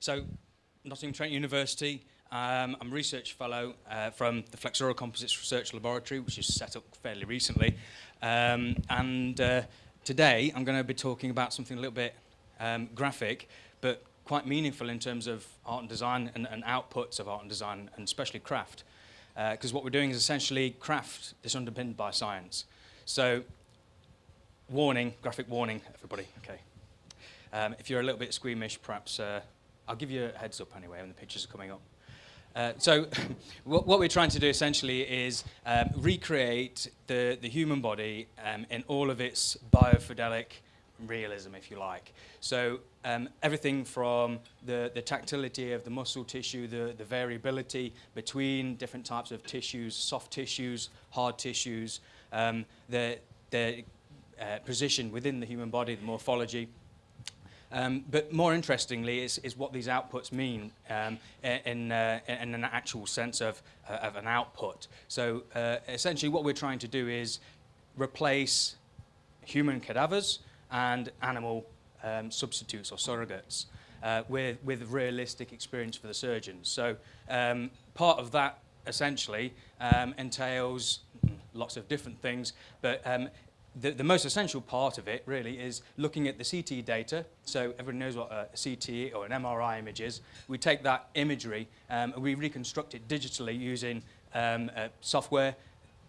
So, Nottingham Trent University, um, I'm a research fellow uh, from the Flexura Composites Research Laboratory, which is set up fairly recently. Um, and uh, today I'm going to be talking about something a little bit um, graphic, but quite meaningful in terms of art and design and, and outputs of art and design, and especially craft. Because uh, what we're doing is essentially craft that's underpinned by science. So, warning, graphic warning, everybody, okay. Um, if you're a little bit squeamish, perhaps uh, I'll give you a heads up anyway when the pictures are coming up. Uh, so what, what, we're trying to do essentially is um, recreate the, the human body um, in all of its biofidelic realism, if you like. So um, everything from the, the tactility of the muscle tissue, the, the variability between different types of tissues, soft tissues, hard tissues, um, the, the uh, position within the human body, the morphology, um, but more interestingly is, is what these outputs mean um, in, uh, in an actual sense of, uh, of an output. So uh, essentially what we're trying to do is replace human cadavers and animal um, substitutes or surrogates uh, with, with realistic experience for the surgeons. So um, part of that essentially um, entails lots of different things, but um, the, the most essential part of it really is looking at the CT data. So everyone knows what a CT or an MRI image is. We take that imagery um, and we reconstruct it digitally using um, uh, software,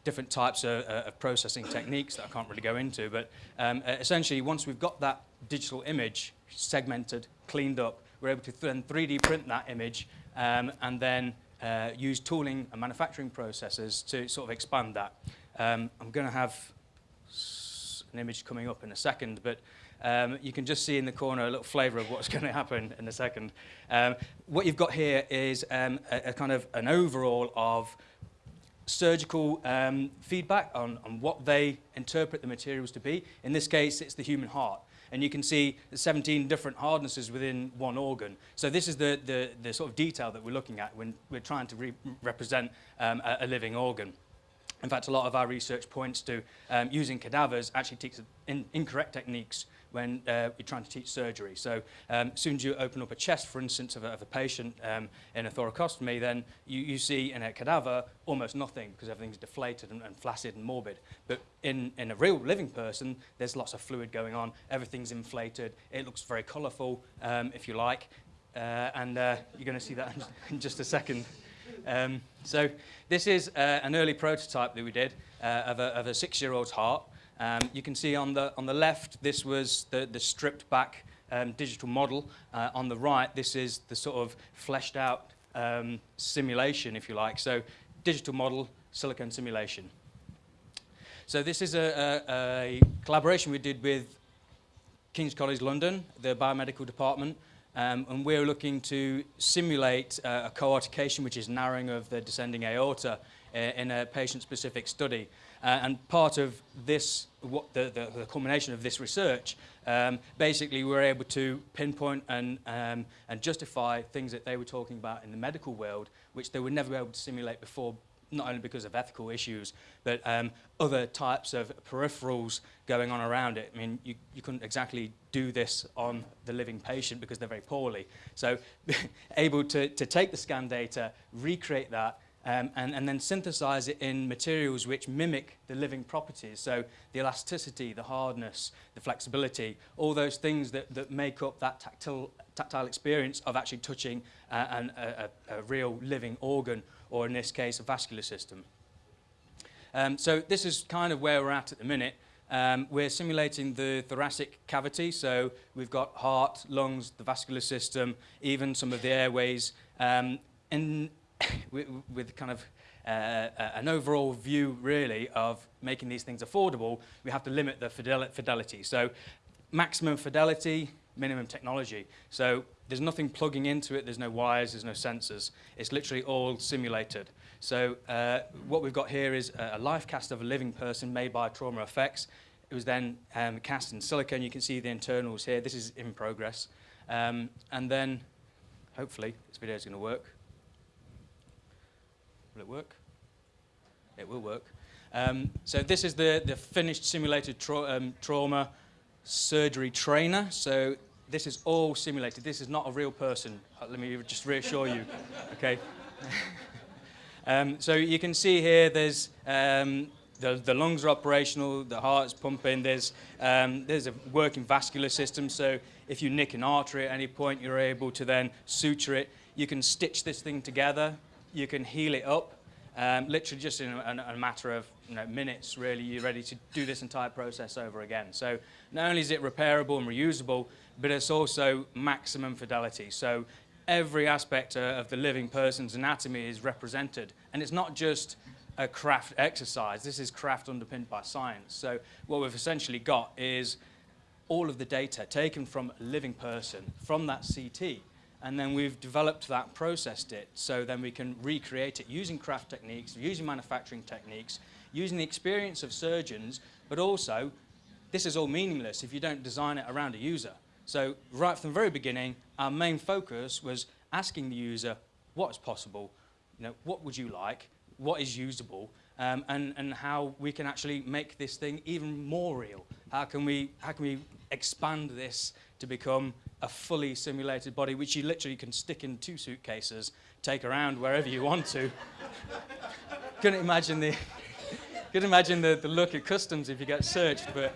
different types of, uh, of, processing techniques that I can't really go into. But um, uh, essentially, once we've got that digital image segmented, cleaned up, we're able to then 3D print that image um, and then uh, use tooling and manufacturing processes to sort of expand that. Um, I'm going to have an image coming up in a second, but um, you can just see in the corner a little flavour of what's going to happen in a second. Um, what you've got here is um, a, a, kind of an overall of surgical um, feedback on, on what they interpret the materials to be. In this case, it's the human heart. And you can see 17 different hardnesses within one organ. So this is the, the, the sort of detail that we're looking at when we're trying to re represent um, a, a living organ. In fact, a lot of our research points to um, using cadavers actually teaches in, incorrect techniques when uh, you're trying to teach surgery. So um, as soon as you open up a chest, for instance, of a, of a patient um, in a thoracostomy, then you, you see in a cadaver almost nothing because everything's deflated and, and flaccid and morbid. But in, in a real living person, there's lots of fluid going on, everything's inflated, it looks very colourful, um, if you like, uh, and uh, you're going to see that in just a second. Um, so this is uh, an early prototype that we did uh, of, a, a six-year-old's heart. Um, you can see on the, on the left, this was the, the stripped back um, digital model. Uh, on the right, this is the sort of fleshed out um, simulation, if you like. So digital model, silicon simulation. So this is a, a, a collaboration we did with King's College London, the biomedical department, um, and we're looking to simulate uh, a coarctation, which is narrowing of the descending aorta uh, in a patient-specific study. Uh, and part of this, what the, the, the culmination of this research, um, basically we were able to pinpoint and, um, and justify things that they were talking about in the medical world, which they would never be able to simulate before not only because of ethical issues, but um, other types of peripherals going on around it. I mean, you, you couldn't exactly do this on the living patient because they're very poorly. So able to, to take the scan data, recreate that, um, and, and then synthesize it in materials which mimic the living properties. So the elasticity, the hardness, the flexibility, all those things that, that make up that tactile, tactile experience of actually touching uh, an, a, a real living organ or in this case, a vascular system. Um, so this is kind of where we're at at the minute. Um, we're simulating the thoracic cavity, so we've got heart, lungs, the vascular system, even some of the airways, um, in, with, with kind of uh, an overall view, really, of making these things affordable, we have to limit the fidel fidelity. So maximum fidelity, minimum technology. So there's nothing plugging into it, there's no wires, there's no sensors. It's literally all simulated. So uh, what we've got here is a life cast of a living person made by Trauma Effects. It was then um, cast in silicon. You can see the internals here. This is in progress. Um, and then, hopefully, this video is going to work. Will it work? It will work. Um, so this is the, the finished simulated tra um, trauma surgery trainer. So this is all simulated. This is not a real person. Uh, Let me just reassure you. Okay. um, so you can see here. There's um, the, the lungs are operational. The heart's pumping. There's um, there's a working vascular system. So if you nick an artery at any point, you're able to then suture it. You can stitch this thing together. You can heal it up. Um, literally just in a, a matter of you know, minutes, really, you're ready to do this entire process over again. So not only is it repairable and reusable, but it's also maximum fidelity. So every aspect of the living person's anatomy is represented. And it's not just a craft exercise. This is craft underpinned by science. So what we've essentially got is all of the data taken from a living person, from that CT, and then we've developed that, processed it, so then we can recreate it using craft techniques, using manufacturing techniques, using the experience of surgeons, but also, this is all meaningless if you don't design it around a user. So right from the very beginning, our main focus was asking the user what is possible, you know, what would you like, what is usable, um, and, and how we can actually make this thing even more real. How can we, how can we expand this to become a fully simulated body, which you literally can stick in two suitcases, take around wherever you want to. couldn't imagine the, couldn't imagine the, the look at customs if you get searched, but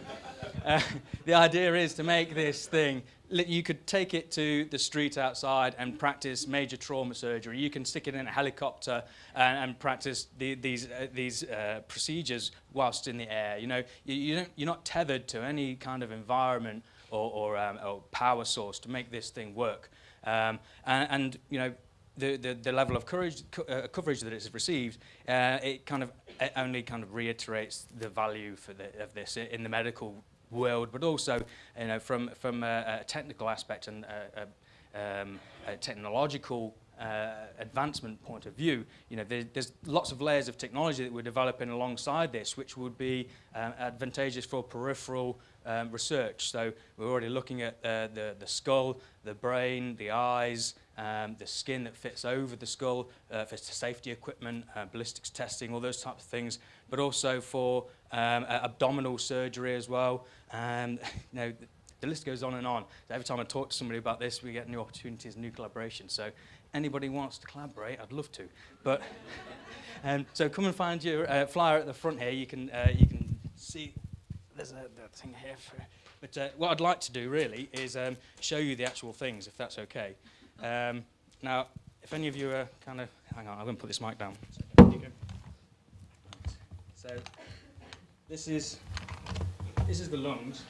uh, the idea is to make this thing you could take it to the street outside and practice major trauma surgery. You can stick it in a helicopter and, and practice the, these, uh, these uh, procedures whilst in the air. You know, you, you don't, you're not tethered to any kind of environment or, or, um, or power source to make this thing work. Um, and, and, you know, the, the, the level of courage, co uh, coverage that it's received, uh, it kind of it only kind of reiterates the value for the, of this in the medical world, but also you know, from, from a, a technical aspect and a, a, um, a technological uh, advancement point of view, you know, there, there's lots of layers of technology that we're developing alongside this, which would be um, advantageous for peripheral um, research. So we're already looking at uh, the, the skull, the brain, the eyes, um, the skin that fits over the skull uh, for safety equipment, uh, ballistics testing, all those types of things, but also for um, abdominal surgery as well. Um, you know, the, list goes on and on. Every time I talk to somebody about this, we get new opportunities, new collaboration. So anybody wants to collaborate, I'd love to. But um, so come and find your uh, flyer at the front here. You can uh, you can see there's a, a thing here. For, but uh, what I'd like to do really is um, show you the actual things, if that's okay. Um, now, if any of you are kind of, hang on, I'm going to put this mic down. So, this is this is the lungs.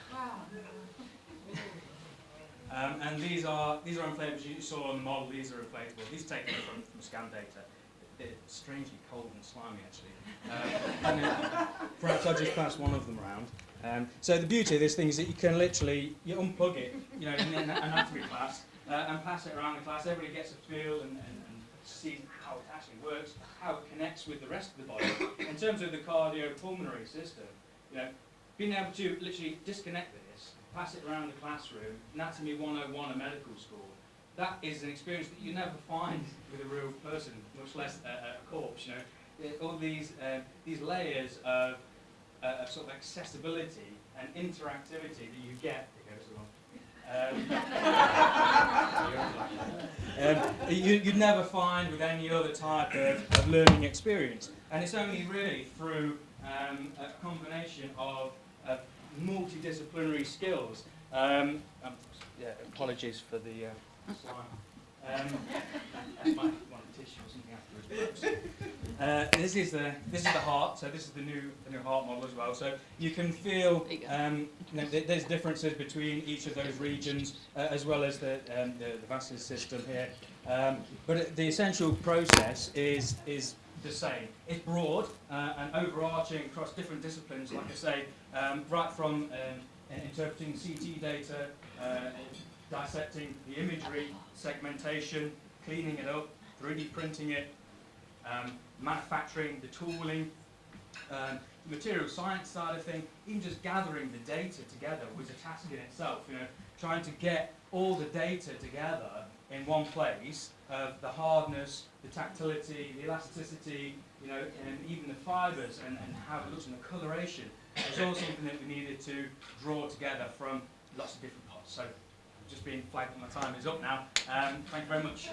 Um, and these are these are inflatables. You saw on the model. These are inflatable. These are taken from, from scan data. They're strangely cold and slimy, actually. Um, perhaps I'll just pass one of them around. Um, so the beauty of this thing is that you can literally you unplug it, you know, in an anatomy class, uh, and pass it around the class. Everybody gets a feel and, and, and sees how it actually works, how it connects with the rest of the body. In terms of the cardiopulmonary system, you know, being able to literally disconnect this, pass it around the classroom, Anatomy 101 at medical school, that is an experience that you never find with a real person, much less a, a corpse. You know, all these uh, these layers of, uh, of sort of accessibility and interactivity that you get. Um, um, you, would never find with any other type of, of, learning experience. And it's only really through um, a combination of, of multidisciplinary skills. Um, um, yeah, apologies for the uh, slime. Um, might want a tissue or something afterwards. Uh, this is the this is the heart. So this is the new the new heart model as well. So you can feel um, you know, th there's differences between each of those regions uh, as well as the, um, the the vascular system here. Um, but the essential process is is the same. It's broad uh, and overarching across different disciplines. Like I say, um, right from um, interpreting CT data, uh, dissecting the imagery, segmentation, cleaning it up, 3D printing it, um, manufacturing, the tooling, um, the material science side of things, even just gathering the data together was a task in itself. You know, trying to get all the data together in one place of the hardness, the tactility, the elasticity, you know, and even the fibres and, and how it looks and the coloration. Was all something that we needed to draw together from lots of different parts. So just being flagged that my time is up now. Um, thank you very much.